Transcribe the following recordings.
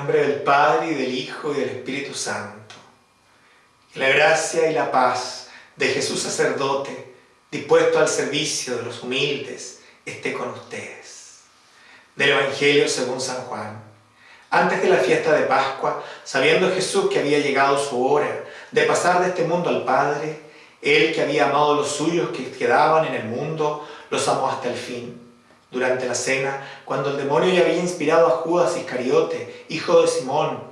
nombre del Padre, y del Hijo, y del Espíritu Santo. La gracia y la paz de Jesús sacerdote, dispuesto al servicio de los humildes, esté con ustedes. Del Evangelio según San Juan. Antes de la fiesta de Pascua, sabiendo Jesús que había llegado su hora de pasar de este mundo al Padre, Él que había amado a los suyos que quedaban en el mundo, los amó hasta el fin. Durante la cena, cuando el demonio ya había inspirado a Judas Iscariote, hijo de Simón,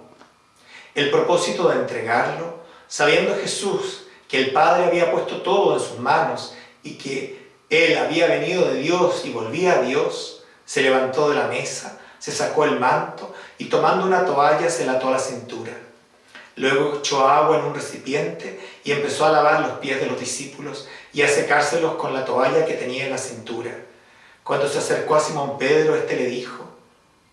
el propósito de entregarlo, sabiendo Jesús que el Padre había puesto todo en sus manos y que Él había venido de Dios y volvía a Dios, se levantó de la mesa, se sacó el manto y tomando una toalla se lató la cintura. Luego echó agua en un recipiente y empezó a lavar los pies de los discípulos y a secárselos con la toalla que tenía en la cintura. Cuando se acercó a Simón Pedro, éste le dijo,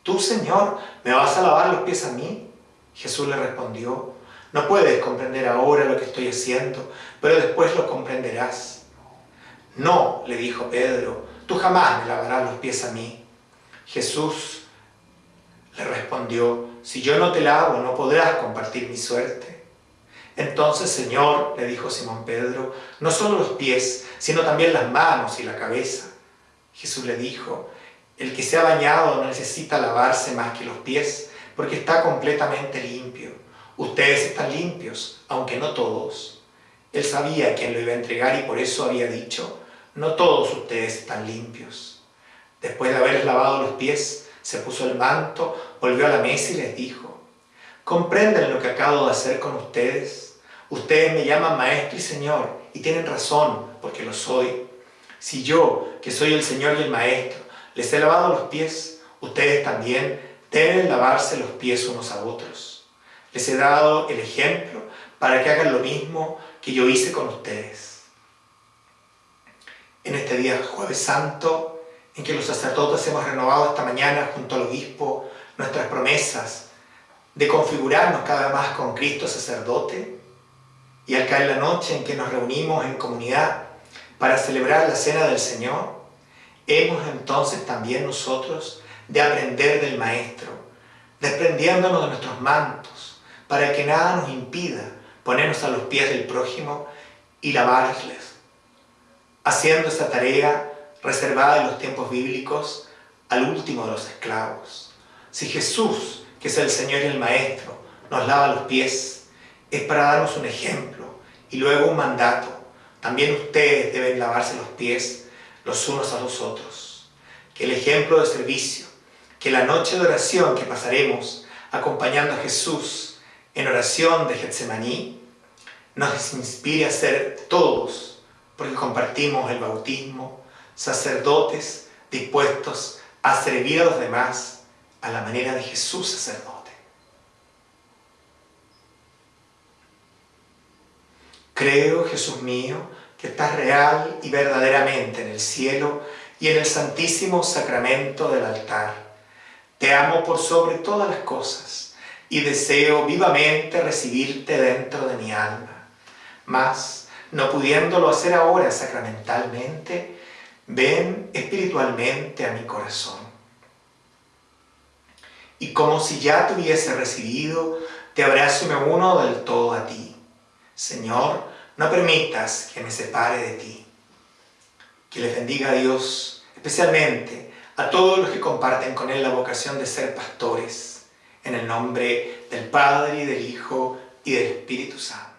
¿Tú, Señor, me vas a lavar los pies a mí? Jesús le respondió, no puedes comprender ahora lo que estoy haciendo, pero después lo comprenderás. No, le dijo Pedro, tú jamás me lavarás los pies a mí. Jesús le respondió, si yo no te lavo, no podrás compartir mi suerte. Entonces, Señor, le dijo Simón Pedro, no solo los pies, sino también las manos y la cabeza. Jesús le dijo, el que se ha bañado no necesita lavarse más que los pies, porque está completamente limpio. Ustedes están limpios, aunque no todos. Él sabía quién lo iba a entregar y por eso había dicho, no todos ustedes están limpios. Después de haberles lavado los pies, se puso el manto, volvió a la mesa y les dijo, ¿comprenden lo que acabo de hacer con ustedes? Ustedes me llaman maestro y señor, y tienen razón, porque lo soy. Si yo, que soy el Señor y el Maestro, les he lavado los pies, ustedes también deben lavarse los pies unos a otros. Les he dado el ejemplo para que hagan lo mismo que yo hice con ustedes. En este día jueves santo, en que los sacerdotes hemos renovado esta mañana junto al obispo nuestras promesas de configurarnos cada más con Cristo sacerdote, y al caer la noche en que nos reunimos en comunidad para celebrar la cena del Señor, hemos entonces también nosotros de aprender del Maestro, desprendiéndonos de nuestros mantos, para que nada nos impida ponernos a los pies del prójimo y lavarles, haciendo esa tarea reservada en los tiempos bíblicos al último de los esclavos. Si Jesús, que es el Señor y el Maestro, nos lava los pies, es para darnos un ejemplo y luego un mandato también ustedes deben lavarse los pies los unos a los otros. Que el ejemplo de servicio, que la noche de oración que pasaremos acompañando a Jesús en oración de Getsemaní, nos inspire a ser todos, porque compartimos el bautismo, sacerdotes dispuestos a servir a los demás a la manera de Jesús sacerdote. Creo, Jesús mío, que estás real y verdaderamente en el cielo y en el santísimo sacramento del altar. Te amo por sobre todas las cosas y deseo vivamente recibirte dentro de mi alma. Mas, no pudiéndolo hacer ahora sacramentalmente, ven espiritualmente a mi corazón. Y como si ya te hubiese recibido, te abrazo y me uno del todo a ti. Señor, no permitas que me separe de ti. Que les bendiga a Dios, especialmente a todos los que comparten con Él la vocación de ser pastores, en el nombre del Padre, y del Hijo, y del Espíritu Santo.